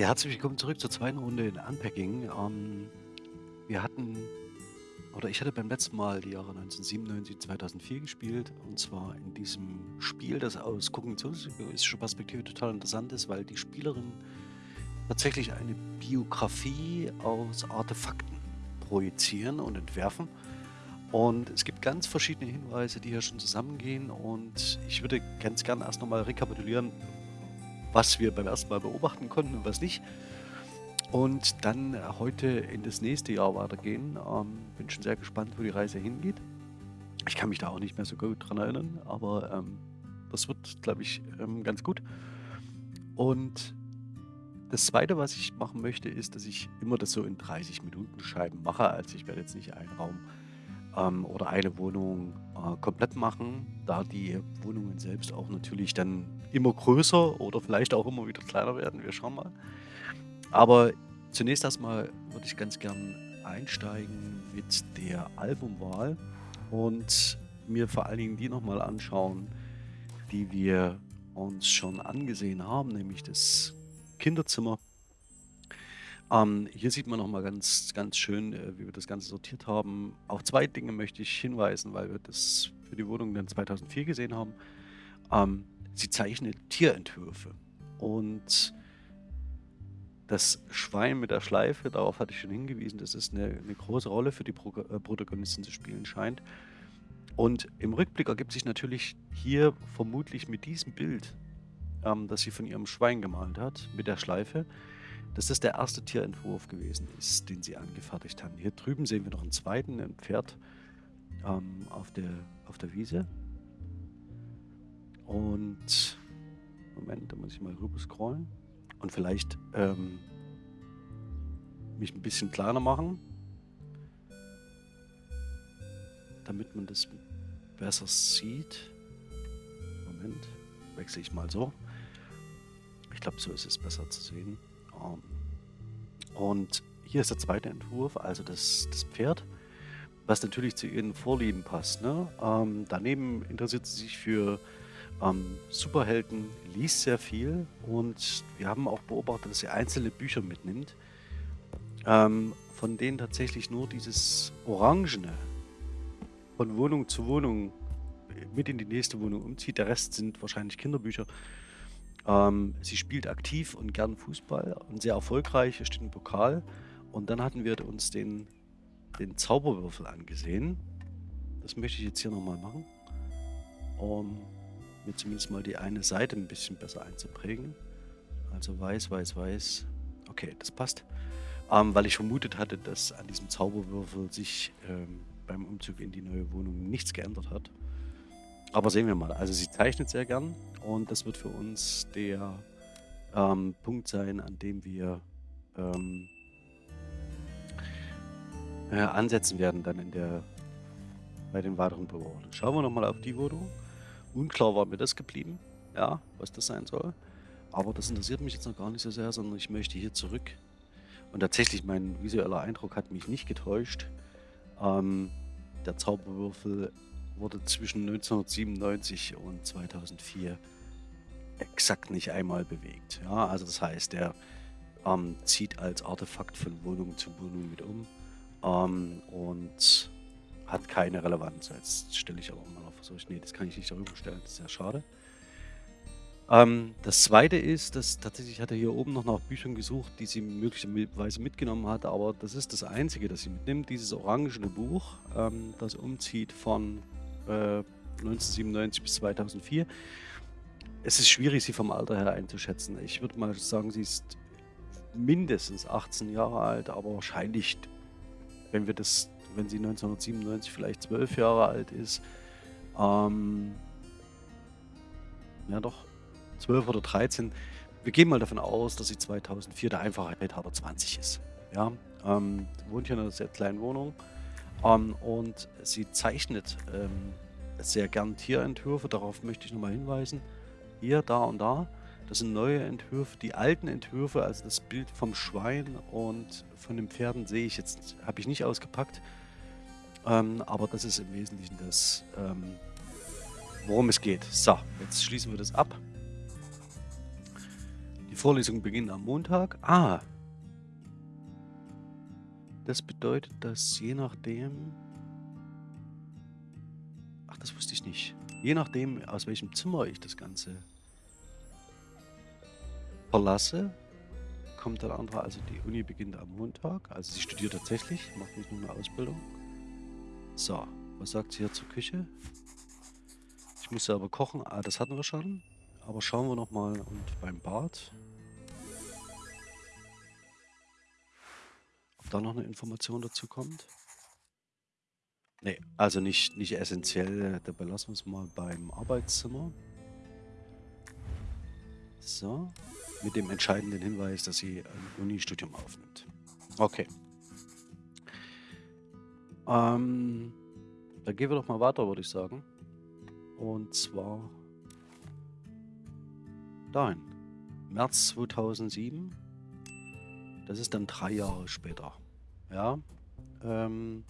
Ja, herzlich willkommen zurück zur zweiten Runde in Unpacking. Ähm, wir hatten, oder ich hatte beim letzten Mal die Jahre 1997, 2004 gespielt. Und zwar in diesem Spiel, das aus kognitionsphysischer Perspektive total interessant ist, weil die Spielerin tatsächlich eine Biografie aus Artefakten projizieren und entwerfen. Und es gibt ganz verschiedene Hinweise, die hier schon zusammengehen. Und ich würde ganz gerne erst nochmal rekapitulieren, was wir beim ersten Mal beobachten konnten und was nicht. Und dann heute in das nächste Jahr weitergehen. Ähm, bin schon sehr gespannt, wo die Reise hingeht. Ich kann mich da auch nicht mehr so gut dran erinnern, aber ähm, das wird, glaube ich, ähm, ganz gut. Und das Zweite, was ich machen möchte, ist, dass ich immer das so in 30 Minuten Scheiben mache. Also ich werde jetzt nicht einen Raum ähm, oder eine Wohnung äh, komplett machen, da die Wohnungen selbst auch natürlich dann immer größer oder vielleicht auch immer wieder kleiner werden. Wir schauen mal. Aber zunächst erstmal würde ich ganz gern einsteigen mit der Albumwahl und mir vor allen Dingen die nochmal anschauen, die wir uns schon angesehen haben, nämlich das Kinderzimmer ähm, hier sieht man nochmal ganz, ganz schön, äh, wie wir das Ganze sortiert haben. Auf zwei Dinge möchte ich hinweisen, weil wir das für die Wohnung dann 2004 gesehen haben. Ähm, sie zeichnet Tierentwürfe und das Schwein mit der Schleife, darauf hatte ich schon hingewiesen, dass es eine, eine große Rolle für die Pro äh, Protagonistin zu spielen scheint. Und im Rückblick ergibt sich natürlich hier vermutlich mit diesem Bild, ähm, das sie von ihrem Schwein gemalt hat, mit der Schleife, dass das der erste Tierentwurf gewesen ist, den sie angefertigt haben. Hier drüben sehen wir noch einen zweiten, ein Pferd ähm, auf, der, auf der Wiese. Und Moment, da muss ich mal rüber scrollen und vielleicht ähm, mich ein bisschen kleiner machen, damit man das besser sieht. Moment, wechsle ich mal so. Ich glaube, so ist es besser zu sehen. Und hier ist der zweite Entwurf, also das, das Pferd, was natürlich zu ihren Vorlieben passt. Ne? Ähm, daneben interessiert sie sich für ähm, Superhelden, liest sehr viel und wir haben auch beobachtet, dass sie einzelne Bücher mitnimmt, ähm, von denen tatsächlich nur dieses Orangene von Wohnung zu Wohnung mit in die nächste Wohnung umzieht. Der Rest sind wahrscheinlich Kinderbücher. Ähm, sie spielt aktiv und gern Fußball und sehr erfolgreich, steht im Pokal. Und dann hatten wir uns den, den Zauberwürfel angesehen. Das möchte ich jetzt hier nochmal machen, um mir zumindest mal die eine Seite ein bisschen besser einzuprägen. Also weiß, weiß, weiß. Okay, das passt. Ähm, weil ich vermutet hatte, dass an diesem Zauberwürfel sich ähm, beim Umzug in die neue Wohnung nichts geändert hat. Aber sehen wir mal. Also sie zeichnet sehr gern und das wird für uns der ähm, Punkt sein, an dem wir ähm, äh, ansetzen werden dann in der bei den weiteren Bewohnern. Schauen wir nochmal auf die Wohnung. Unklar war mir das geblieben, ja, was das sein soll. Aber das interessiert mich jetzt noch gar nicht so sehr, sondern ich möchte hier zurück. Und tatsächlich, mein visueller Eindruck hat mich nicht getäuscht. Ähm, der Zauberwürfel wurde zwischen 1997 und 2004 exakt nicht einmal bewegt. Ja, also das heißt, er ähm, zieht als Artefakt von Wohnung zu Wohnung mit um ähm, und hat keine Relevanz. Jetzt stelle ich aber mal auf, so, nee, das kann ich nicht darüber stellen, das ist sehr schade. Ähm, das zweite ist, dass tatsächlich hat er hier oben noch nach Büchern gesucht, die sie möglicherweise mitgenommen hat, aber das ist das einzige, das sie mitnimmt, dieses orangene Buch, ähm, das umzieht von 1997 äh, bis 2004. Es ist schwierig, sie vom Alter her einzuschätzen. Ich würde mal sagen, sie ist mindestens 18 Jahre alt, aber wahrscheinlich, wenn wir das, wenn sie 1997 vielleicht 12 Jahre alt ist, ähm, ja doch, 12 oder 13. Wir gehen mal davon aus, dass sie 2004 der Einfachheit halber 20 ist. Ja, ähm, wohnt hier in einer sehr kleinen Wohnung. Ähm, und sie zeichnet ähm, sehr gern Tierentwürfe, darauf möchte ich nochmal hinweisen. Hier, da und da. Das sind neue Entwürfe. Die alten Entwürfe, also das Bild vom Schwein und von den Pferden sehe ich jetzt, habe ich nicht ausgepackt. Ähm, aber das ist im Wesentlichen das, ähm, worum es geht. So, jetzt schließen wir das ab. Die Vorlesungen beginnen am Montag. Ah. Das bedeutet, dass je nachdem... Ach, das wusste ich nicht. Je nachdem, aus welchem Zimmer ich das Ganze verlasse, kommt der andere. Also die Uni beginnt am Montag. Also sie studiert tatsächlich, macht nicht nur eine Ausbildung. So, was sagt sie hier zur Küche? Ich muss aber kochen. Ah, das hatten wir schon. Aber schauen wir nochmal und beim Bad. Da noch eine Information dazu kommt. Nee, also nicht, nicht essentiell. Da belassen wir es mal beim Arbeitszimmer. So. Mit dem entscheidenden Hinweis, dass sie ein Uni-Studium aufnimmt. Okay. Ähm, dann gehen wir doch mal weiter, würde ich sagen. Und zwar dahin. März 2007. Das ist dann drei Jahre später. Ja. Ähm,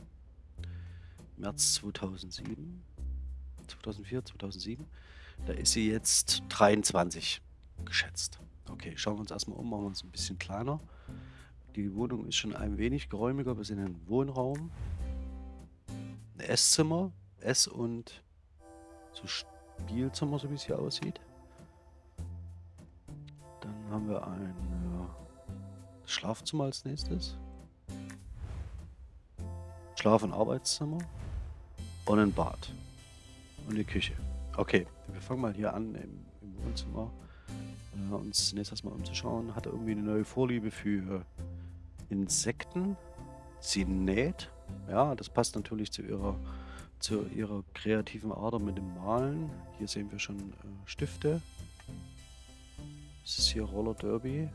März 2007. 2004, 2007. Da ist sie jetzt 23 geschätzt. Okay, schauen wir uns erstmal um, machen wir uns ein bisschen kleiner. Die Wohnung ist schon ein wenig geräumiger. Wir sind in Wohnraum. Ein Esszimmer. Ess- und so Spielzimmer, so wie es hier aussieht. Dann haben wir ein äh, Schlafzimmer als nächstes. Schlaf- und Arbeitszimmer. Und ein Bad. Und eine Küche. Okay, wir fangen mal hier an im, im Wohnzimmer. Äh, uns zunächst erstmal umzuschauen. Hat irgendwie eine neue Vorliebe für Insekten. Sie näht. Ja, das passt natürlich zu ihrer zu ihrer kreativen Ader mit dem Malen. Hier sehen wir schon äh, Stifte. Das ist hier Roller Derby.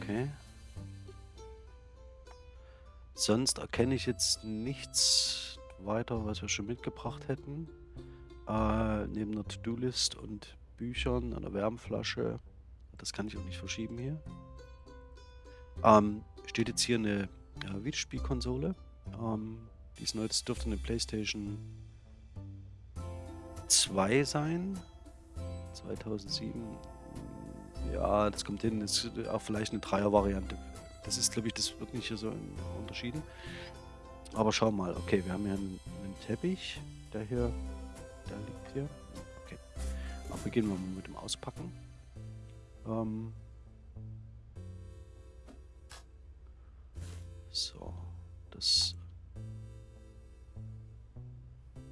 Okay. Sonst erkenne ich jetzt nichts weiter, was wir schon mitgebracht hätten. Äh, neben der To-Do-List und Büchern, einer Wärmflasche. Das kann ich auch nicht verschieben hier. Ähm, steht jetzt hier eine ja, Videospielkonsole. Ähm, die ist neu, das dürfte eine Playstation 2 sein. 2007. Ja, das kommt hin. Das ist auch vielleicht eine Dreier-Variante. Das ist, glaube ich, das wird nicht hier so unterschieden. Aber schau mal. Okay, wir haben hier einen, einen Teppich. Der hier, der liegt hier. Okay. Aber beginnen wir mal mit dem Auspacken. Ähm so, das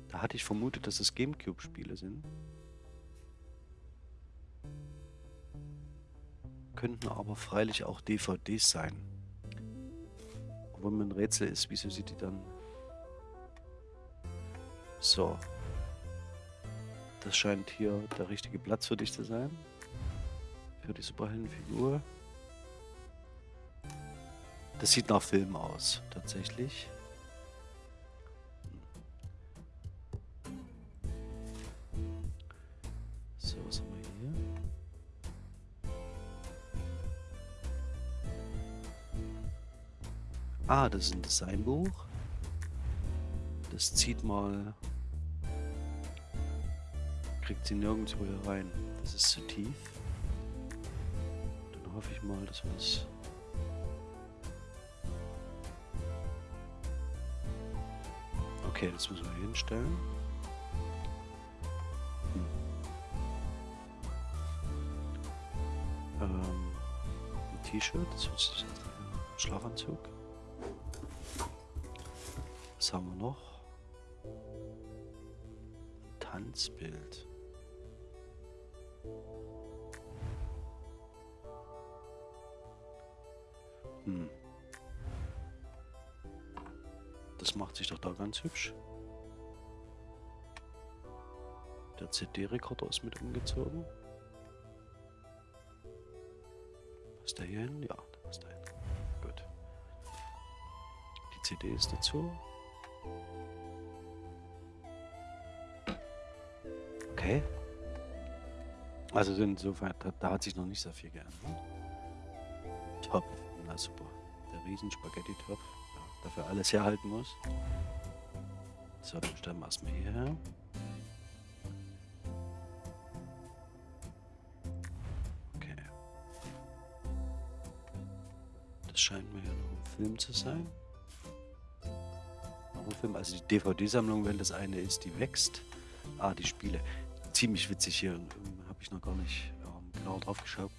Da hatte ich vermutet, dass es Gamecube-Spiele sind. Könnten aber freilich auch DVDs sein. Obwohl mir ein Rätsel ist, wieso sie die dann... So. Das scheint hier der richtige Platz für dich zu sein. Für die Superheldenfigur. Das sieht nach Film aus, tatsächlich. Ah, das ist ein Designbuch. Das zieht mal... Kriegt sie nirgendwo hier rein. Das ist zu tief. Dann hoffe ich mal, dass wir das... Okay, das müssen wir hinstellen. Hm. Ähm, ein T-Shirt, das ist ein Schlafanzug. Was haben wir noch? Tanzbild. Hm. Das macht sich doch da ganz hübsch. Der CD-Rekorder ist mit umgezogen. Passt der hier hin? Ja, der passt da hin. Gut. Die CD ist dazu. Okay. Also insofern, da, da hat sich noch nicht so viel geändert. Topf, na super. Der riesen Spaghetti-Topf, dafür alles herhalten muss. So, dann stellen wir erstmal hierher. Okay. Das scheint mir ja noch ein Film zu sein. Noch ein Film, also die DVD-Sammlung, wenn das eine ist, die wächst. Ah, die Spiele. Ziemlich witzig hier, ähm, habe ich noch gar nicht ähm, genau drauf geschaut.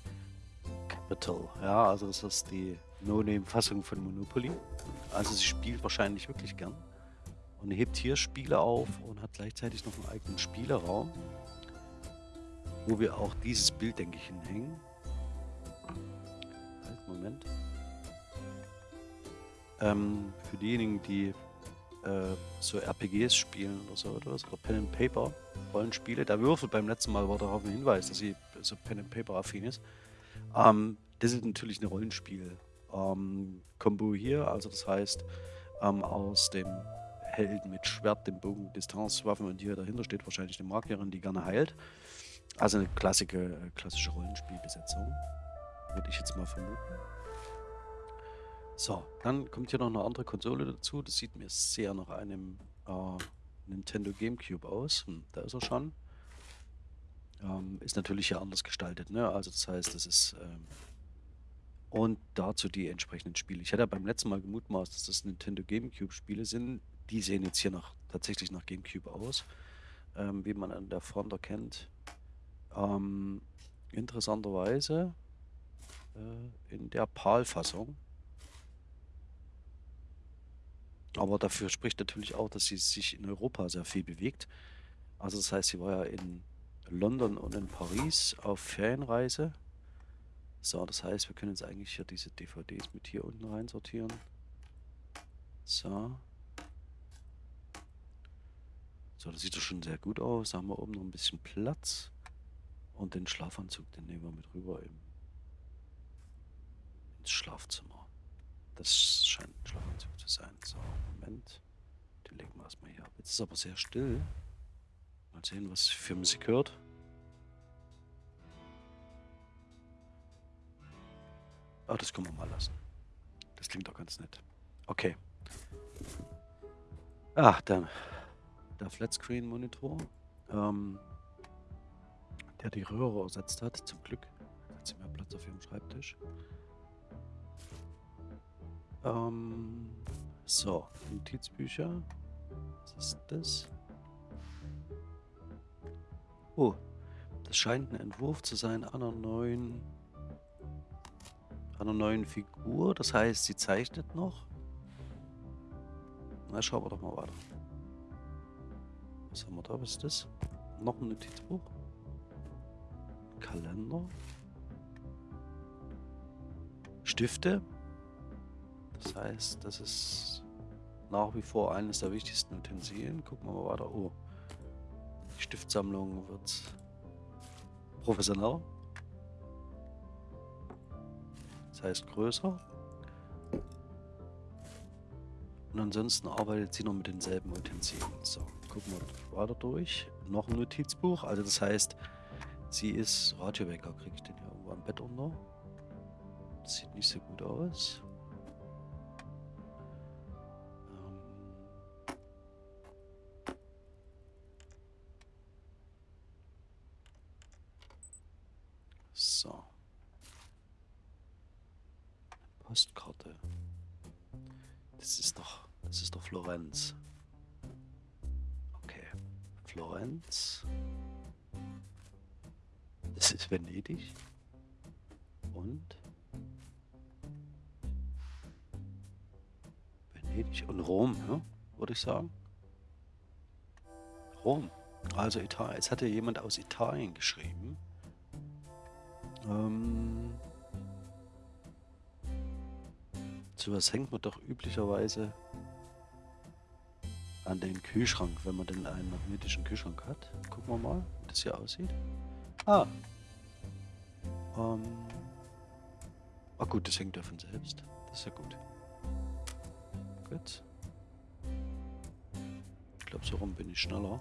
Capital, ja, also das ist die No-Name-Fassung von Monopoly. Also sie spielt wahrscheinlich wirklich gern und hebt hier Spiele auf und hat gleichzeitig noch einen eigenen Spieleraum, wo wir auch dieses Bild, denke ich, hinhängen. Halt, Moment. Ähm, für diejenigen, die äh, so RPGs spielen oder so oder, oder Pen and Paper Rollenspiele, der Würfel beim letzten Mal war darauf ein Hinweis, dass sie so Pen and Paper affin ist. Ähm, das ist natürlich eine Rollenspiel ähm, Combo hier, also das heißt ähm, aus dem Helden mit Schwert, dem Bogen, Distanzwaffen und hier dahinter steht wahrscheinlich eine Magierin, die gerne heilt. Also eine klassische, äh, klassische Rollenspielbesetzung, würde ich jetzt mal vermuten. So, dann kommt hier noch eine andere Konsole dazu. Das sieht mir sehr nach einem äh, Nintendo Gamecube aus. Hm, da ist er schon. Ähm, ist natürlich hier anders gestaltet, ne? Also das heißt, das ist ähm, und dazu die entsprechenden Spiele. Ich hatte ja beim letzten Mal gemutmaßt, dass das Nintendo GameCube Spiele sind. Die sehen jetzt hier nach, tatsächlich nach GameCube aus, ähm, wie man an der Front erkennt. Ähm, interessanterweise äh, in der PAL-Fassung. Aber dafür spricht natürlich auch, dass sie sich in Europa sehr viel bewegt. Also das heißt, sie war ja in London und in Paris auf Ferienreise so, das heißt, wir können jetzt eigentlich hier diese DVDs mit hier unten rein sortieren. So. So, das sieht doch schon sehr gut aus. Da haben wir oben noch ein bisschen Platz. Und den Schlafanzug, den nehmen wir mit rüber im, ins Schlafzimmer. Das scheint ein Schlafanzug zu sein. So, Moment. Den legen wir erstmal hier ab. Jetzt ist aber sehr still. Mal sehen, was für Musik hört. Ah, das können wir mal lassen. Das klingt doch ganz nett. Okay. Ach, der, der Flatscreen-Monitor, ähm, der die Röhre ersetzt hat, zum Glück. Hat sie mehr Platz auf ihrem Schreibtisch. Ähm, so, Notizbücher. Was ist das? Oh, das scheint ein Entwurf zu sein einer neuen einer neuen Figur. Das heißt, sie zeichnet noch. Na, schauen wir doch mal weiter. Was haben wir da? Was ist das? Noch ein Notizbuch. Kalender. Stifte. Das heißt, das ist nach wie vor eines der wichtigsten Utensilien. Gucken wir mal weiter. Oh, die Stiftsammlung wird professioneller. Das heißt größer. Und ansonsten arbeitet sie noch mit denselben Utensilien. So, gucken wir weiter durch. Noch ein Notizbuch. Also das heißt, sie ist Radiowecker. Kriege ich den hier irgendwo am Bett unter? Das sieht nicht so gut aus. Ich sagen. Rom. Also Italien. Es hatte jemand aus Italien geschrieben. Ähm, Sowas hängt man doch üblicherweise an den Kühlschrank, wenn man denn einen magnetischen Kühlschrank hat. Gucken wir mal, wie das hier aussieht. Ah. Ähm. Ah gut, das hängt ja von selbst. Das ist ja gut. Gut. Glaube, so rum bin ich schneller.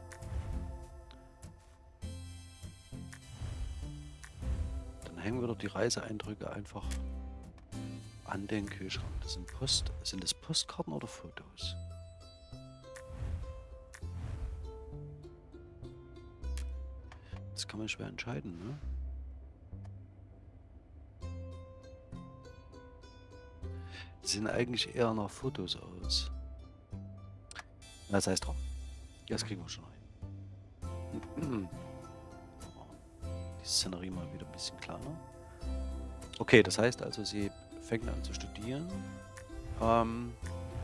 Dann hängen wir doch die Reiseeindrücke einfach an den Kühlschrank. Das sind Post. Sind das Postkarten oder Fotos? Das kann man schwer entscheiden, ne? Sehen eigentlich eher nach Fotos aus. Na, das heißt drum. Das kriegen wir schon rein. Die Szenerie mal wieder ein bisschen kleiner. Okay, das heißt also, sie fängt an zu studieren. Ähm,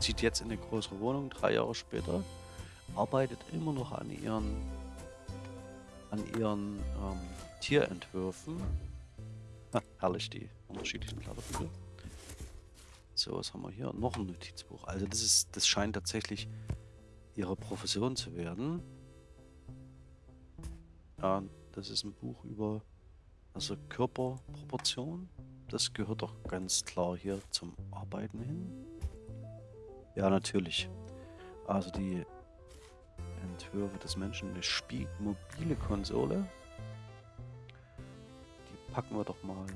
zieht jetzt in eine größere Wohnung, drei Jahre später. Arbeitet immer noch an ihren, an ihren ähm, Tierentwürfen. Ha, herrlich, die unterschiedlichen Kleiderbücher. So, was haben wir hier? Noch ein Notizbuch. Also das ist, das scheint tatsächlich ihre Profession zu werden. Ja, das ist ein Buch über also Körperproportion. Das gehört doch ganz klar hier zum Arbeiten hin. Ja, natürlich. Also die Entwürfe des Menschen, eine Spiel mobile Konsole. Die packen wir doch mal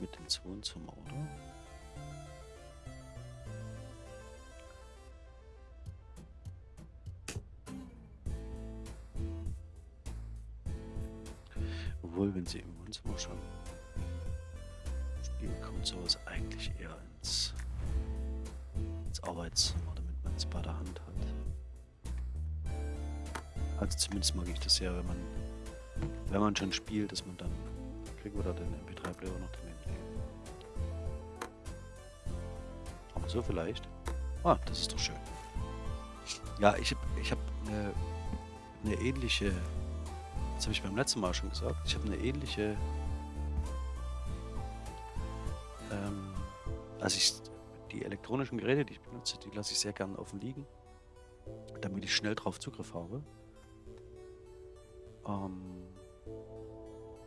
mit ins Wohnzimmer, oder? Obwohl, wenn sie im Wohnzimmer schon spielen, kommt sowas eigentlich eher ins, ins Arbeitszimmer, damit man es bei der Hand hat. Also zumindest mag ich das sehr, wenn man, wenn man schon spielt, dass man dann, kriegen wir da den MP3-Player noch daneben. Aber so vielleicht. Ah, das ist doch schön. Ja, ich habe ich hab eine, eine ähnliche das habe ich beim letzten Mal schon gesagt. Ich habe eine ähnliche... Ähm, also ich, die elektronischen Geräte, die ich benutze, die lasse ich sehr gerne offen liegen, damit ich schnell drauf Zugriff habe. Ähm,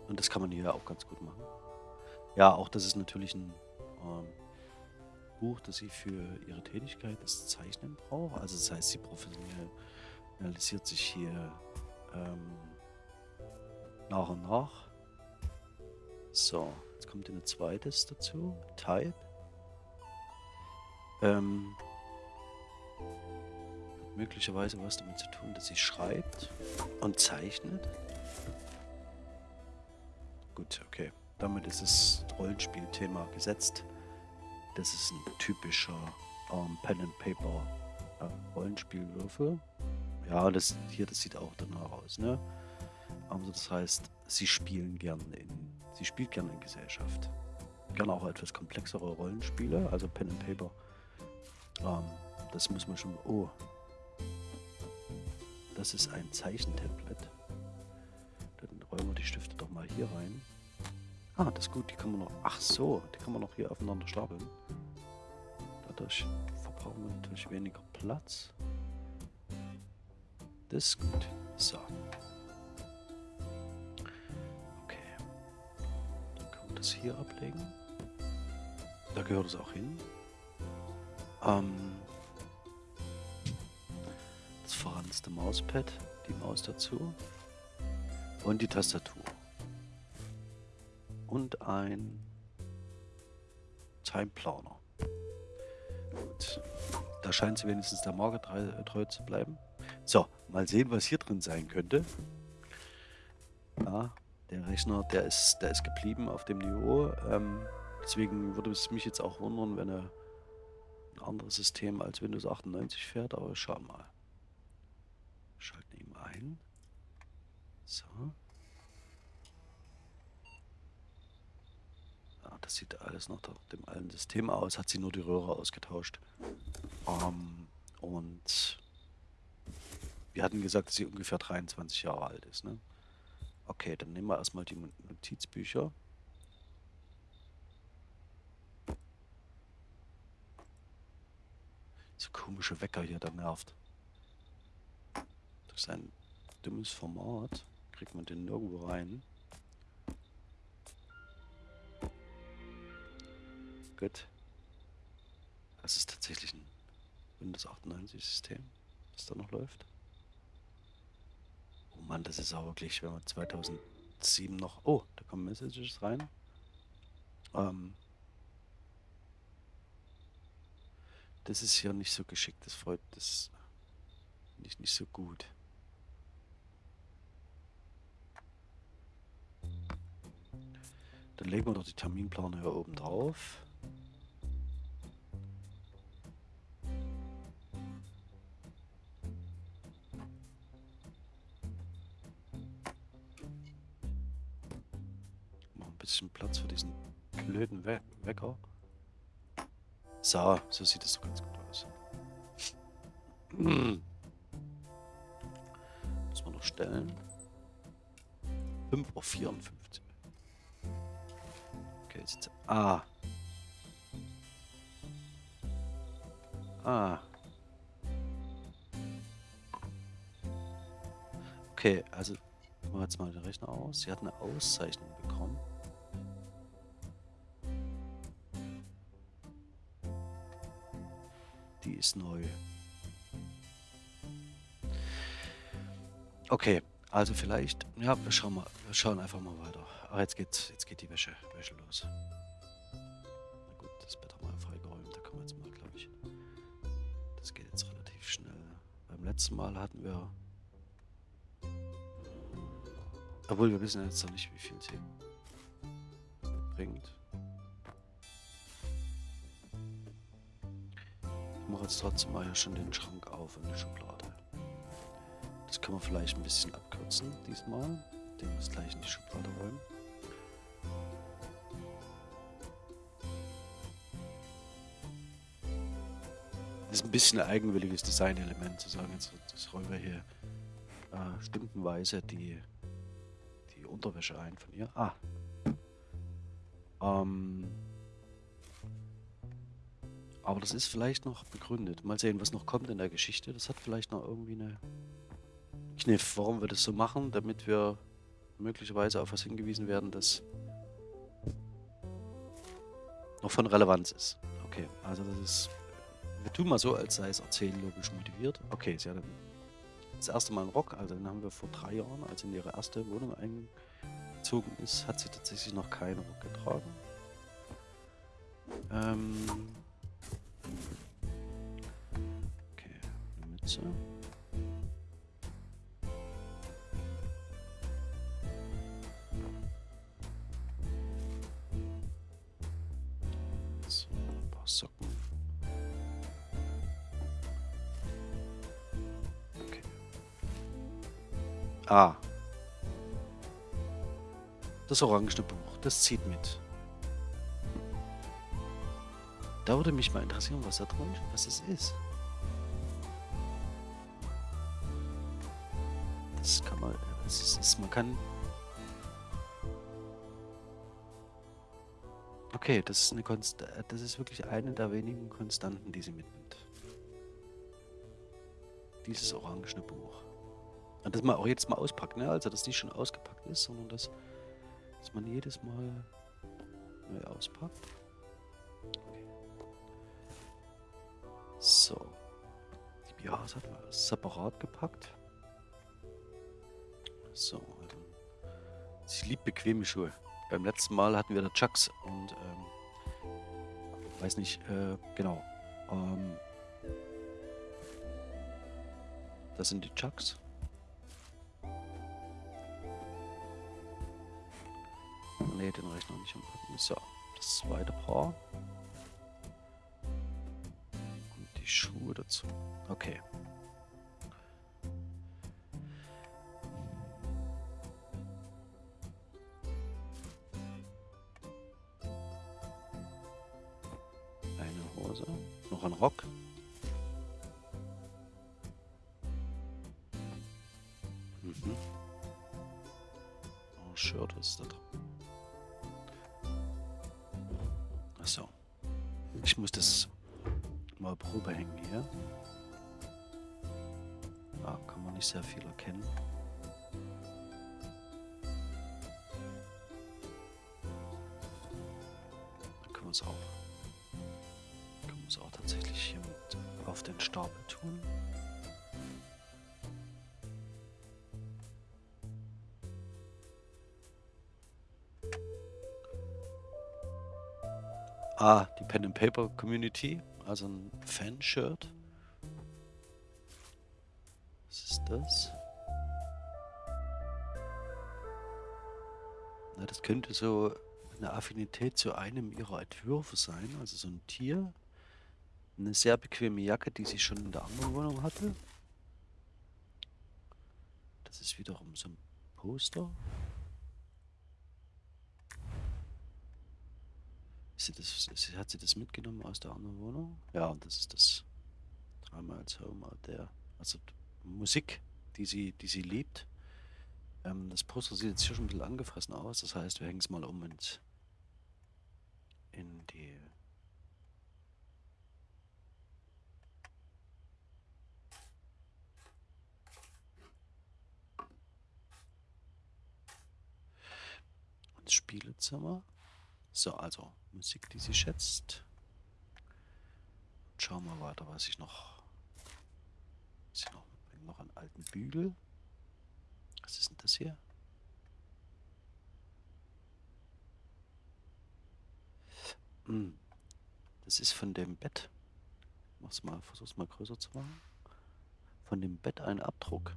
und das kann man hier auch ganz gut machen. Ja, auch das ist natürlich ein ähm, Buch, das sie für ihre Tätigkeit, das Zeichnen braucht. Also das heißt, sie professionalisiert sich hier ähm, nach und nach. So, jetzt kommt ein zweites dazu. Type. Ähm, hat möglicherweise was damit zu tun, dass sie schreibt und zeichnet. Gut, okay. Damit ist das Rollenspielthema gesetzt. Das ist ein typischer ähm, Pen and Paper äh, Rollenspielwürfel. Ja, das hier, das sieht auch danach aus, ne? Also das heißt, sie spielen gerne in, sie spielt gerne in Gesellschaft. Gerne auch etwas komplexere Rollenspiele, also Pen and Paper. Ähm, das muss man schon. Oh. Das ist ein Zeichentemplate. Dann räumen wir die Stifte doch mal hier rein. Ah, das ist gut, die kann man noch. Ach so, die kann man noch hier aufeinander stapeln. Dadurch verbrauchen wir natürlich weniger Platz. Das ist gut. So. Das hier ablegen. Da gehört es auch hin. Ähm, das verranzte Mauspad, die Maus dazu. Und die Tastatur. Und ein Timeplaner. Gut. Da scheint sie wenigstens der Marke treu zu bleiben. So, mal sehen, was hier drin sein könnte. Ja, der Rechner, der ist, der ist geblieben auf dem Niveau. Ähm, deswegen würde es mich jetzt auch wundern, wenn er ein anderes System als Windows 98 fährt, aber schauen mal. Schalten ihn ein. So. Ja, das sieht alles nach dem alten System aus, hat sie nur die Röhre ausgetauscht. Ähm, und wir hatten gesagt, dass sie ungefähr 23 Jahre alt ist. Ne? Okay, dann nehmen wir erstmal die Notizbücher. So komische Wecker hier, der nervt. Durch sein dummes Format kriegt man den nirgendwo rein. Gut. Das ist tatsächlich ein Windows 98 System, das da noch läuft. Oh Mann, das ist auch wirklich, wenn man 2007 noch... Oh, da kommen Messages rein. Ähm, das ist hier nicht so geschickt, das freut das nicht, nicht so gut. Dann legen wir doch die Terminplaner hier oben drauf. Zusätzlichen Platz für diesen blöden We Wecker. So, so sieht es doch ganz gut aus. Hm. Muss man noch stellen. 5.54 Uhr. Okay, jetzt. Ah. Ah. Okay, also machen wir jetzt mal den Rechner aus. Sie hat eine Auszeichnung ist neu. Okay, also vielleicht, ja, wir schauen mal, wir schauen einfach mal weiter. Ach, jetzt geht, jetzt geht die Wäsche, Wäsche los. Na gut, das Bett haben wir freigeräumt, da können wir jetzt mal, glaube ich. Das geht jetzt relativ schnell. Beim letzten Mal hatten wir, obwohl wir wissen jetzt noch nicht, wie viel sie bringt. Jetzt trotzdem mal hier schon den Schrank auf und die Schublade. Das können wir vielleicht ein bisschen abkürzen diesmal. Den muss gleich in die Schublade räumen. Das ist ein bisschen ein eigenwilliges Designelement zu sagen, jetzt das räumen wir hier äh, stundenweise die, die Unterwäsche ein von ihr. Ah. Ähm, aber das ist vielleicht noch begründet. Mal sehen, was noch kommt in der Geschichte. Das hat vielleicht noch irgendwie eine Kniff, warum wir das so machen, damit wir möglicherweise auf was hingewiesen werden, das noch von Relevanz ist. Okay, also das ist... Wir tun mal so, als sei es erzählen logisch motiviert. Okay, sie hat das erste Mal einen Rock, also den haben wir vor drei Jahren, als sie in ihre erste Wohnung eingezogen ist, hat sie tatsächlich noch keinen Rock getragen. Ähm... eine Mütze. Ah. Das orangene Buch, das zieht mit. Da würde mich mal interessieren, was da drin was es ist. Das man kann... Okay, das ist eine Konst das ist wirklich eine der wenigen Konstanten, die sie mitnimmt. Dieses orangene Buch. Und das man auch jedes Mal auspackt, ne? Also, dass nicht schon ausgepackt ist, sondern dass, dass man jedes Mal neu auspackt. Okay. So. Die BHs hat man separat gepackt. So, also. Sie liebt bequeme Schuhe. Beim letzten Mal hatten wir da Chucks und, ähm, weiß nicht, äh, genau. Ähm, das sind die Chucks. Ne, den Rechner nicht anpacken. So, das zweite Paar. Und die Schuhe dazu. Okay. Ah, die Pen and Paper Community, also ein Fanshirt. Was ist das? Na, das könnte so eine Affinität zu einem ihrer Entwürfe sein, also so ein Tier. Eine sehr bequeme Jacke, die sie schon in der anderen Wohnung hatte. Das ist wiederum so ein Poster. Sie das, ist, hat sie das mitgenommen aus der anderen Wohnung? Ja, und das ist das dreimal als Home out there. Also Musik, die sie, die sie liebt. Ähm, das Poster sieht jetzt hier schon ein bisschen angefressen aus. Das heißt, wir hängen es mal um und in die ins Spielezimmer. So, also Musik, die sie schätzt. Und schauen wir weiter, was ich noch. Was ich noch mitbringe. Noch einen alten Bügel. Was ist denn das hier? Hm. Das ist von dem Bett. Mach's mal, versuch's mal größer zu machen. Von dem Bett ein Abdruck.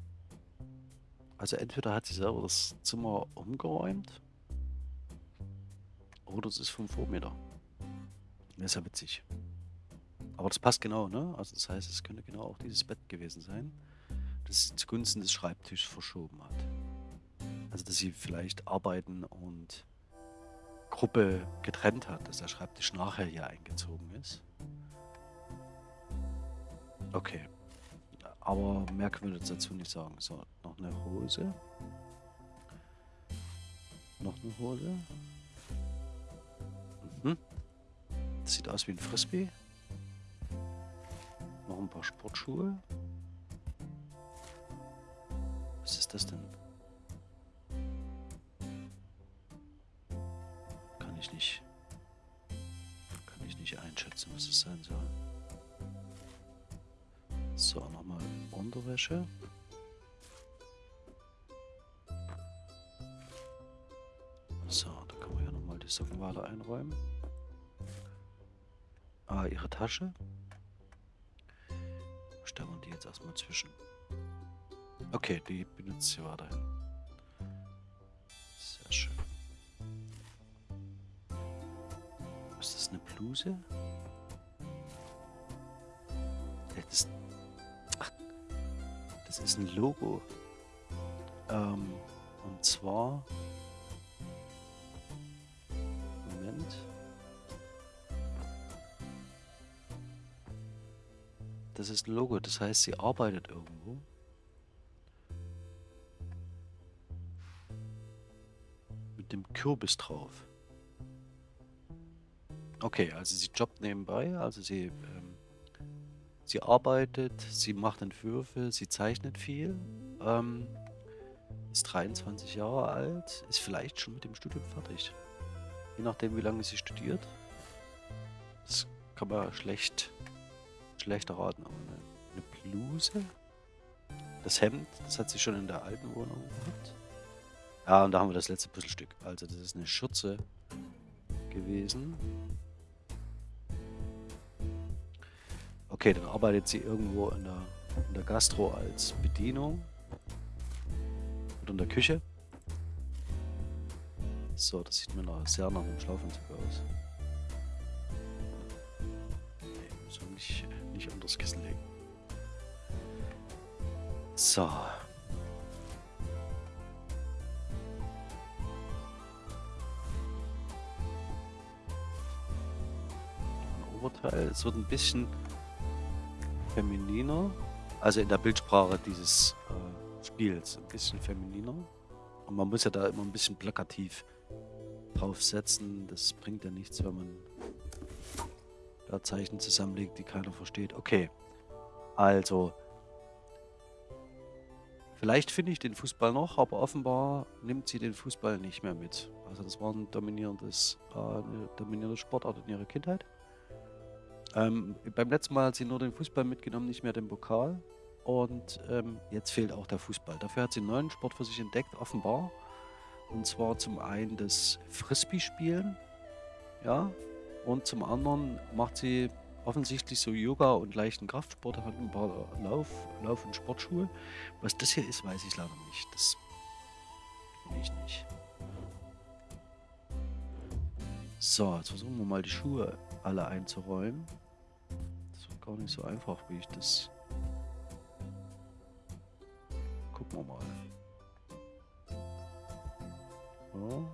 Also entweder hat sie selber das Zimmer umgeräumt oder es ist vom Vormieter. Das ist ja witzig. Aber das passt genau, ne? Also das heißt, es könnte genau auch dieses Bett gewesen sein, das sie zugunsten des Schreibtischs verschoben hat. Also dass sie vielleicht Arbeiten und Gruppe getrennt hat, dass der Schreibtisch nachher hier eingezogen ist. Okay. Aber mehr können wir dazu nicht sagen. So, noch eine Hose. Noch eine Hose. Das sieht aus wie ein Frisbee. Noch ein paar Sportschuhe. Was ist das denn? Kann ich nicht. Kann ich nicht einschätzen, was es sein soll. So, nochmal Unterwäsche. So, da können wir ja nochmal die Socken weiter einräumen. Ah, ihre Tasche. Stellen wir die jetzt erstmal zwischen. Okay, die benutzt sie weiterhin. Sehr schön. Ist das eine Bluse? Das, ach, das ist ein Logo. Ähm, und zwar Das ist ein Logo, das heißt, sie arbeitet irgendwo. Mit dem Kürbis drauf. Okay, also sie jobbt nebenbei, also sie, ähm, sie arbeitet, sie macht Entwürfe, sie zeichnet viel. Ähm, ist 23 Jahre alt, ist vielleicht schon mit dem Studium fertig. Je nachdem, wie lange sie studiert. Das kann man schlecht schlechter raten, aber eine, eine Bluse. Das Hemd, das hat sie schon in der alten Wohnung gehabt. Ja, und da haben wir das letzte Puzzlestück. Also das ist eine Schürze gewesen. Okay, dann arbeitet sie irgendwo in der, in der Gastro als Bedienung. Oder in der Küche. So, das sieht mir noch sehr nach einem Schlafanzug aus. So. Ein Oberteil. Es wird ein bisschen femininer. Also in der Bildsprache dieses äh, Spiels. Ein bisschen femininer. Und man muss ja da immer ein bisschen plakativ draufsetzen. Das bringt ja nichts, wenn man da Zeichen zusammenlegt, die keiner versteht. Okay, also vielleicht finde ich den Fußball noch, aber offenbar nimmt sie den Fußball nicht mehr mit. Also das war ein dominierendes, äh, eine dominierende Sportart in ihrer Kindheit. Ähm, beim letzten Mal hat sie nur den Fußball mitgenommen, nicht mehr den Pokal. Und ähm, jetzt fehlt auch der Fußball. Dafür hat sie einen neuen Sport für sich entdeckt, offenbar. Und zwar zum einen das Frisbee-Spielen. Ja, und zum anderen macht sie offensichtlich so Yoga und leichten Kraftsport, hat ein paar Lauf, Lauf- und Sportschuhe. Was das hier ist, weiß ich leider nicht. Das bin ich nicht. So, jetzt versuchen wir mal die Schuhe alle einzuräumen. Das wird gar nicht so einfach, wie ich das... Gucken wir mal. So.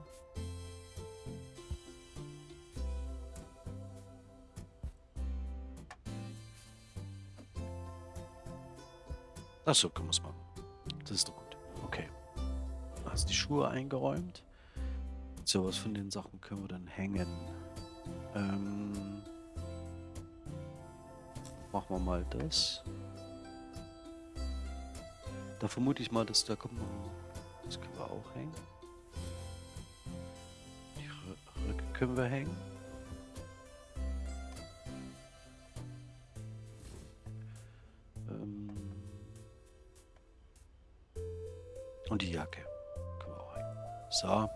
Achso, können wir es machen. Das ist doch gut. Okay. Hast die Schuhe eingeräumt. So, was von den Sachen können wir dann hängen? Ähm, machen wir mal das. Da vermute ich mal, dass da kommt noch... Das können wir auch hängen. Die Röcke können wir hängen. Und die Jacke. Können wir auch hängen. So.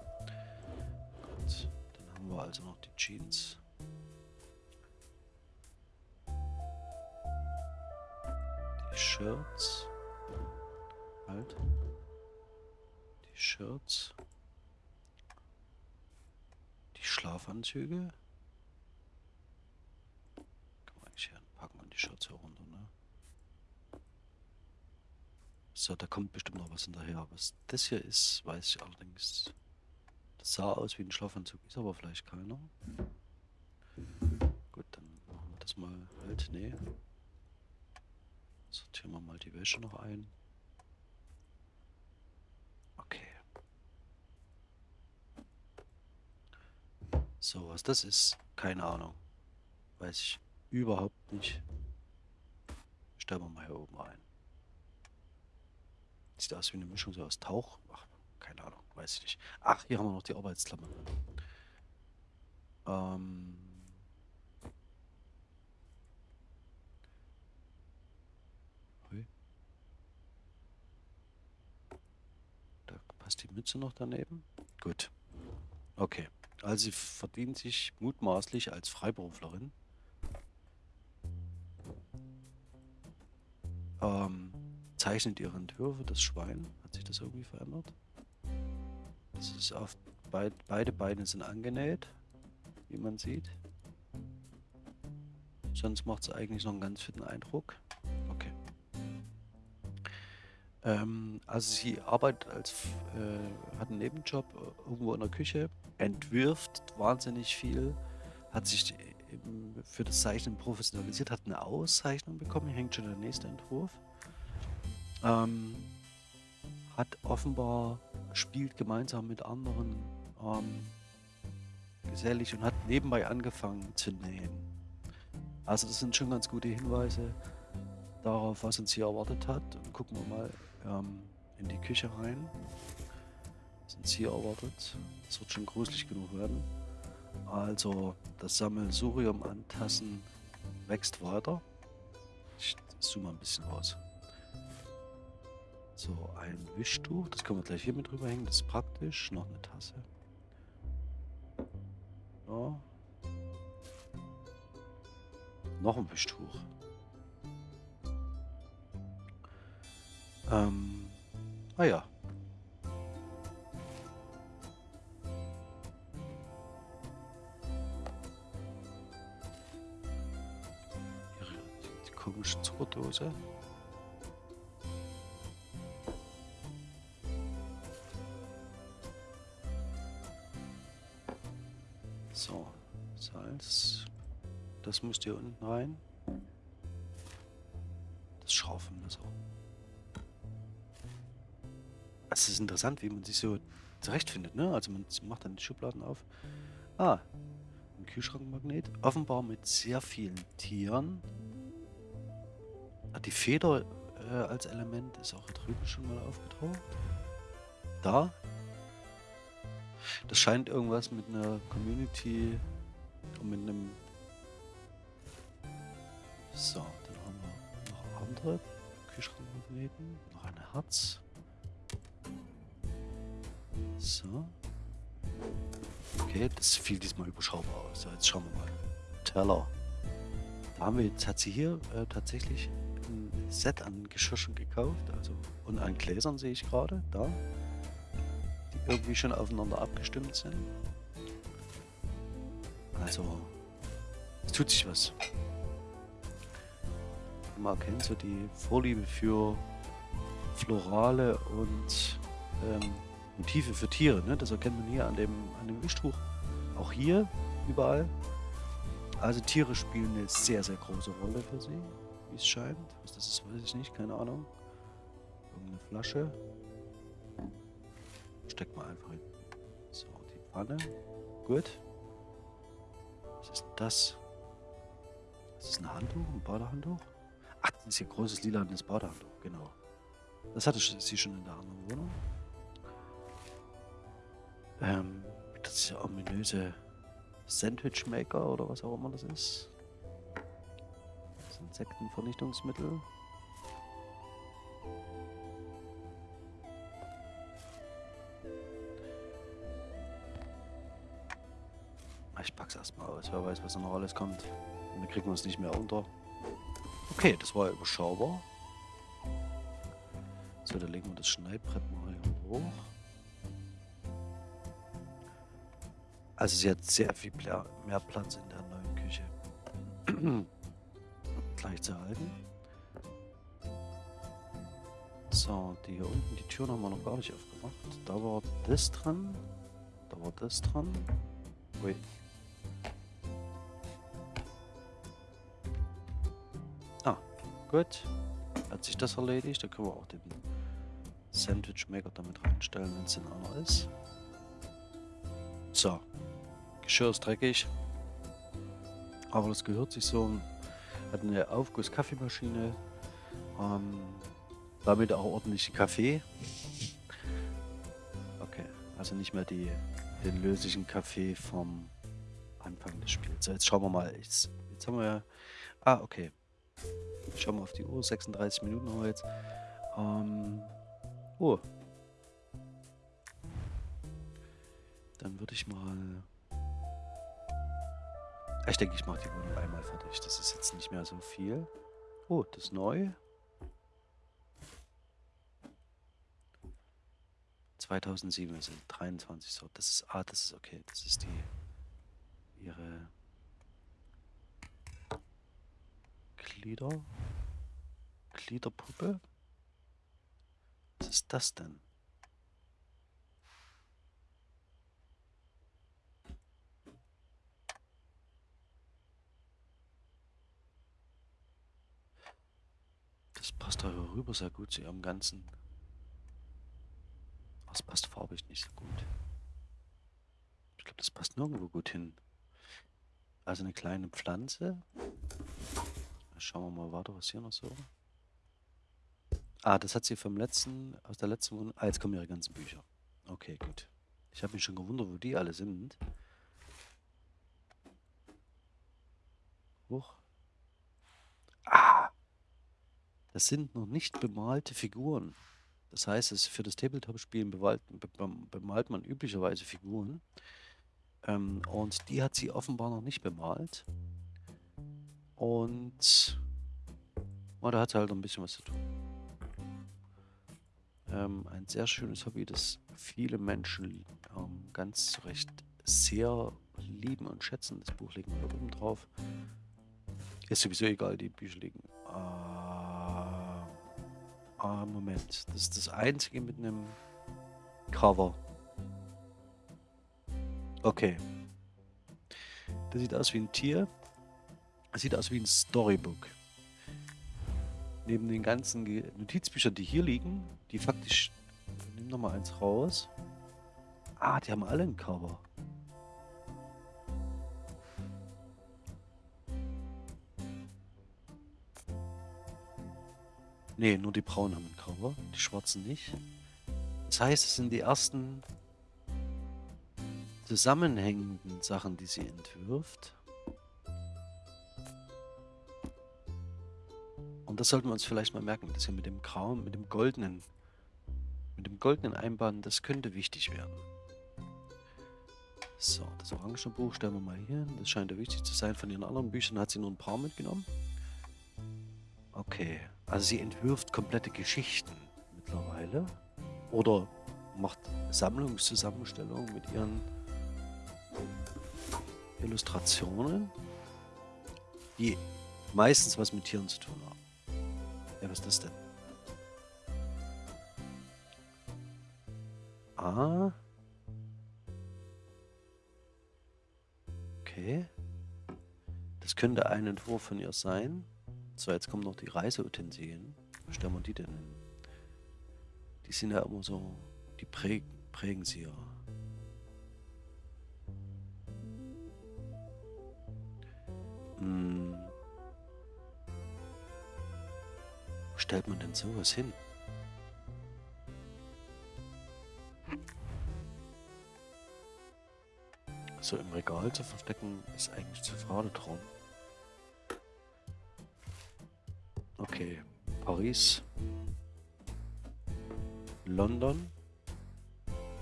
Gut. Dann haben wir also noch die Jeans. Die Shirts. Halt. Die Shirts. Die Schlafanzüge. Kann man eigentlich hier packen und die Shirts herunter, ne? So, da kommt bestimmt noch was hinterher. Was das hier ist, weiß ich allerdings. Das sah aus wie ein Schlafanzug, ist aber vielleicht keiner. Gut, dann machen wir das mal halt. Nee. Sortieren wir mal die Wäsche noch ein. Okay. So, was das ist, keine Ahnung. Weiß ich überhaupt nicht. Stellen wir mal hier oben ein. Sieht aus wie eine Mischung so aus Tauch. Ach, keine Ahnung, weiß ich nicht. Ach, hier haben wir noch die Arbeitsklammer. Ähm. Da passt die Mütze noch daneben. Gut. Okay. Also sie verdient sich mutmaßlich als Freiberuflerin. Ähm, zeichnet ihre Entwürfe, das Schwein. Hat sich das irgendwie verändert? Das ist auf beid, beide Beine sind angenäht, wie man sieht. Sonst macht es eigentlich noch einen ganz fitten Eindruck. Okay. Ähm, also sie arbeitet als, äh, hat einen Nebenjob äh, irgendwo in der Küche, entwirft wahnsinnig viel, hat sich für das Zeichnen professionalisiert, hat eine Auszeichnung bekommen, hier hängt schon der nächste Entwurf. Ähm, hat offenbar, spielt gemeinsam mit anderen ähm, gesellig und hat nebenbei angefangen zu nähen. Also das sind schon ganz gute Hinweise darauf, was uns hier erwartet hat. Und gucken wir mal ähm, in die Küche rein. Was uns hier erwartet. Das wird schon gruselig genug werden. Also das Sammelsurium an Tassen wächst weiter. Ich zoome mal ein bisschen raus. So, ein Wischtuch. Das können wir gleich hier mit drüber hängen. Das ist praktisch. Noch eine Tasse. Ja. Noch ein Wischtuch. Ähm. Ah ja. Die komische Zuckerdose. Das müsst ihr unten rein. Das Schraufenmesser. Es ist interessant, wie man sich so zurechtfindet, ne? Also man macht dann die Schubladen auf. Ah, ein Kühlschrankmagnet. Offenbar mit sehr vielen Tieren. Ah, die Feder äh, als Element ist auch drüben schon mal aufgetaucht. Da. Das scheint irgendwas mit einer Community und mit einem... So, dann haben wir noch andere Kühlschrankmagneten. Noch ein Herz. So. Okay, das fiel diesmal überschaubar aus. So, jetzt schauen wir mal. Teller. Da haben wir jetzt, hat sie hier äh, tatsächlich ein Set an Geschirrchen gekauft. Also, und an Gläsern sehe ich gerade, da. Die irgendwie schon aufeinander abgestimmt sind. Also, es tut sich was. Man erkennt so die Vorliebe für florale und ähm, Motive für Tiere. Ne? Das erkennt man hier an dem, an dem Wischtuch. Auch hier, überall. Also Tiere spielen eine sehr, sehr große Rolle für sie, wie es scheint. Was das ist, weiß ich nicht, keine Ahnung. Irgendeine Flasche. Steckt mal einfach hin. So, die Pfanne. Gut. Was ist denn das? Das ist ein Handtuch, ein Badehandtuch. Ist hier großes lilanes Badehandtuch, genau. Das hatte sie schon in der anderen Wohnung. Ähm, das ist ja ominöse Sandwich Maker oder was auch immer das ist. Das Insektenvernichtungsmittel. Ich pack's erstmal aus, wer weiß, was da noch alles kommt. Und dann kriegen wir es nicht mehr unter. Okay, das war überschaubar. So, dann legen wir das Schneidbrett mal hier hoch. Also sie hat sehr viel mehr Platz in der neuen Küche. Gleich zu halten. So, die hier unten, die Türen haben wir noch gar nicht aufgemacht. Da war das dran. Da war das dran. Ui. Gut. Hat sich das erledigt. Da können wir auch den Sandwich Maker damit reinstellen, wenn es in einer ist. So. Geschirr ist dreckig. Aber das gehört sich so. Hat eine Aufguss-Kaffeemaschine. Ähm, damit auch ordentlich Kaffee. Okay, also nicht mehr die, den löslichen Kaffee vom Anfang des Spiels. So, jetzt schauen wir mal. Jetzt, jetzt haben wir. Ah, okay. Schauen wir auf die Uhr. 36 Minuten haben wir jetzt. Ähm, oh. Dann würde ich mal... Ich denke, ich mache die Wohnung einmal fertig. Das ist jetzt nicht mehr so viel. Oh, das ist neu. 2007 sind 23 so. Das ist, ah, das ist okay. Das ist die, ihre Glieder, Gliederpuppe. Was ist das denn? Das passt da rüber sehr gut zu ihrem ganzen. Das passt farbig nicht so gut. Ich glaube, das passt nirgendwo gut hin. Also eine kleine Pflanze. Schauen wir mal weiter, was hier noch so. Ah, das hat sie vom letzten, aus der letzten Wohnung. Ah, jetzt kommen ihre ganzen Bücher. Okay, gut. Ich habe mich schon gewundert, wo die alle sind. Hoch. Das sind noch nicht bemalte Figuren. Das heißt, es für das Tabletop-Spielen bemalt man üblicherweise Figuren. Ähm, und die hat sie offenbar noch nicht bemalt. Und oh, da hat sie halt noch ein bisschen was zu tun. Ähm, ein sehr schönes Hobby, das viele Menschen ähm, ganz zu Recht sehr lieben und schätzen. Das Buch liegt hier oben drauf. Ist sowieso egal, die Bücher liegen. Äh, Ah, Moment. Das ist das einzige mit einem Cover. Okay. Das sieht aus wie ein Tier. Das sieht aus wie ein Storybook. Neben den ganzen Notizbüchern, die hier liegen, die faktisch... Nimm noch mal eins raus. Ah, die haben alle ein Cover. Ne, nur die braunen haben ein Cover, die schwarzen nicht. Das heißt, es sind die ersten zusammenhängenden Sachen, die sie entwirft. Und das sollten wir uns vielleicht mal merken, dass hier mit dem grauen, mit dem goldenen, mit dem goldenen Einband, das könnte wichtig werden. So, das orange Buch stellen wir mal hier hin. Das scheint ja wichtig zu sein. Von ihren anderen Büchern hat sie nur ein paar mitgenommen. Okay. Also sie entwirft komplette Geschichten mittlerweile. Oder macht Sammlungszusammenstellungen mit ihren Illustrationen, die meistens was mit Tieren zu tun haben. Ja, was ist das denn? Ah. Okay. Das könnte ein Entwurf von ihr sein. So, jetzt kommen noch die Reiseutensilien. Wo stellen wir die denn hin? Die sind ja immer so, die prägen, prägen sie ja. Hm. Stellt man denn sowas hin? So im Regal zu verstecken ist eigentlich zu schade drum. Okay, Paris. London.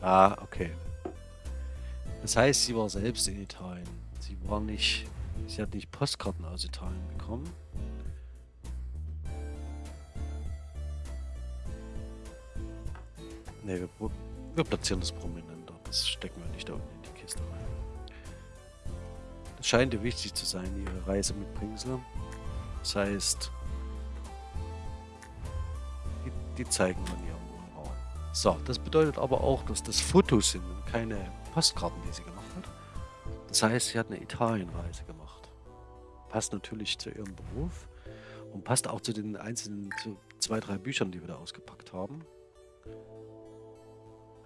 Ah, okay. Das heißt, sie war selbst in Italien. Sie war nicht, sie hat nicht Postkarten aus Italien bekommen. Ne, wir, wir platzieren das prominenter. Das stecken wir nicht da unten in die Kiste rein. Das scheint ihr wichtig zu sein, ihre Reise mit Bringsel. Das heißt, die, die zeigen in ihrem Wohnraum. So, das bedeutet aber auch, dass das Fotos sind und keine Postkarten, die sie gemacht hat. Das heißt, sie hat eine Italienreise gemacht. Passt natürlich zu ihrem Beruf und passt auch zu den einzelnen zu zwei, drei Büchern, die wir da ausgepackt haben.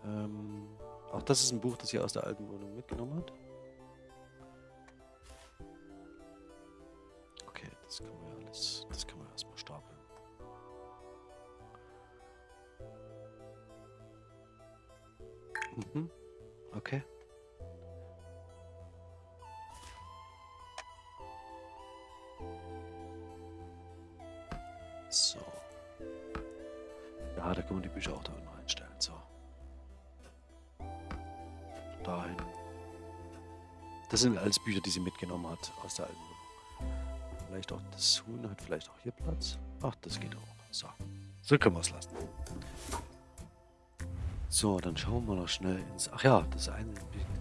Ähm, auch das ist ein Buch, das sie aus der alten Wohnung mitgenommen hat. Okay, das können wir alles, das können wir erstmal stapeln. Mhm. Okay. Das sind alles Bücher, die sie mitgenommen hat aus der alten Wohnung. Vielleicht auch das Huhn hat vielleicht auch hier Platz. Ach, das geht auch. So. So können wir es lassen. So, dann schauen wir noch schnell ins... Ach ja, das eine...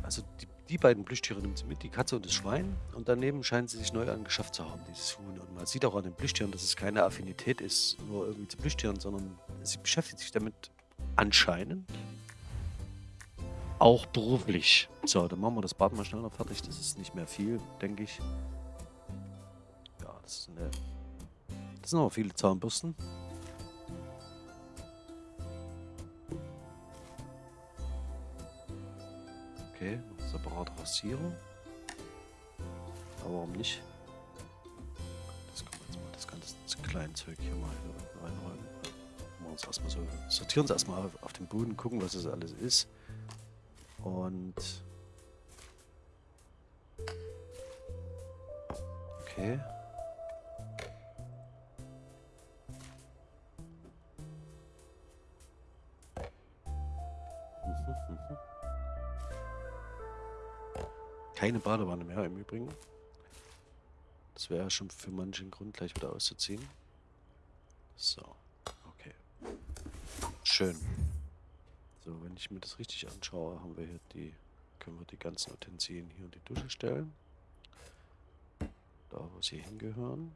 Also die, die beiden Plüschtiere nimmt sie mit, die Katze und das Schwein. Und daneben scheint sie sich neu angeschafft zu haben, dieses Huhn. Und man sieht auch an den Plüschtieren, dass es keine Affinität ist, nur irgendwie zu Plüschtieren, sondern sie beschäftigt sich damit anscheinend auch beruflich. So, dann machen wir das Bad mal schnell noch fertig. Das ist nicht mehr viel, denke ich. Ja, das, ist eine, das sind aber viele Zahnbürsten. Okay, separat Rasierer. Aber warum nicht? Das können jetzt mal das ganze kleine Zeug hier mal reinräumen. Machen wir uns erstmal so, sortieren uns erstmal auf, auf den Boden, gucken, was das alles ist. Und okay. Keine Badewanne mehr im Übrigen. Das wäre schon für manchen Grund gleich wieder auszuziehen. So, okay. Schön. So, wenn ich mir das richtig anschaue, haben wir hier die, können wir die ganzen Utensilien hier in die Dusche stellen. Da, wo sie hingehören.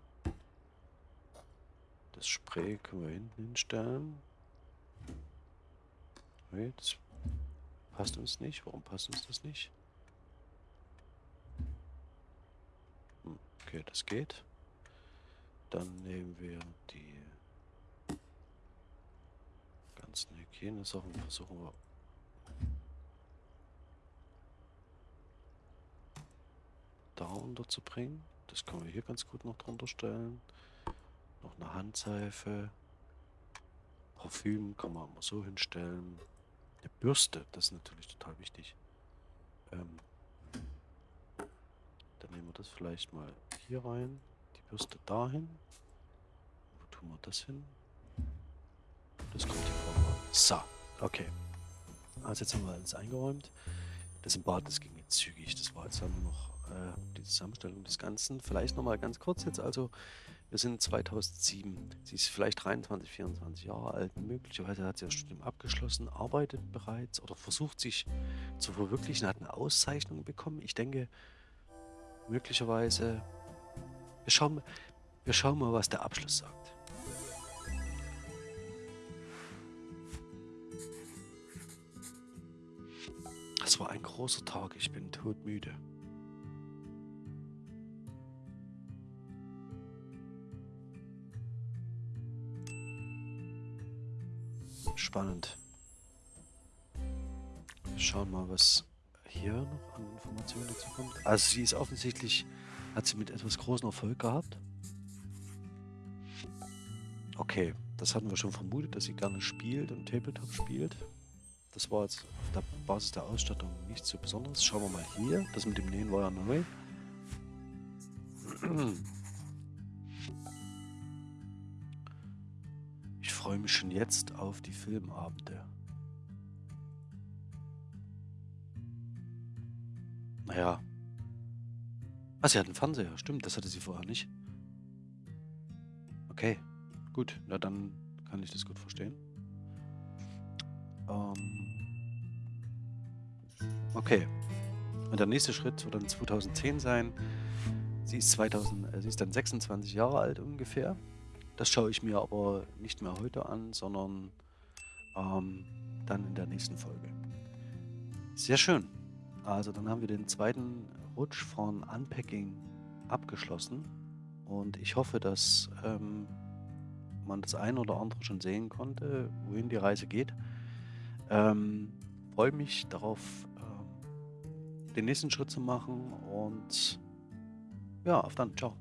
Das Spray können wir hinten hinstellen. Okay, das passt uns nicht. Warum passt uns das nicht? Hm, okay, das geht. Dann nehmen wir die ganzen Hygienesachen versuchen wir da unterzubringen. Das können wir hier ganz gut noch drunter stellen. Noch eine Handseife. Parfüm kann man immer so hinstellen. Eine Bürste, das ist natürlich total wichtig. Ähm, dann nehmen wir das vielleicht mal hier rein. Die Bürste dahin. Wo tun wir das hin? Das kommt hier vorne. So, okay. Also jetzt haben wir alles eingeräumt. Das im Bad, das ging jetzt zügig. Das war jetzt nur noch äh, die Zusammenstellung des Ganzen. Vielleicht nochmal ganz kurz jetzt. Also wir sind 2007. Sie ist vielleicht 23, 24 Jahre alt. Möglicherweise hat sie das Studium abgeschlossen, arbeitet bereits oder versucht sich zu verwirklichen, hat eine Auszeichnung bekommen. Ich denke, möglicherweise... Wir schauen, wir schauen mal, was der Abschluss sagt. War ein großer Tag, ich bin todmüde. Spannend. Wir schauen mal, was hier noch an Informationen dazu kommt. Also sie ist offensichtlich, hat sie mit etwas großen Erfolg gehabt. Okay, das hatten wir schon vermutet, dass sie gerne spielt und Tabletop spielt. Das war jetzt auf der Basis der Ausstattung nichts so Besonderes. Schauen wir mal hier. Das mit dem Nähen war ja neu. Ich freue mich schon jetzt auf die Filmabende. Naja. Ah, sie hat einen Fernseher. Stimmt, das hatte sie vorher nicht. Okay, gut. Na, dann kann ich das gut verstehen. Ähm okay. Und der nächste Schritt wird dann 2010 sein. Sie ist, 2000, äh, sie ist dann 26 Jahre alt ungefähr. Das schaue ich mir aber nicht mehr heute an, sondern ähm, dann in der nächsten Folge. Sehr schön. Also dann haben wir den zweiten Rutsch von Unpacking abgeschlossen. Und ich hoffe, dass ähm, man das ein oder andere schon sehen konnte, wohin die Reise geht. Ähm, freue mich darauf, den nächsten Schritt zu machen und ja, auf dann. Ciao.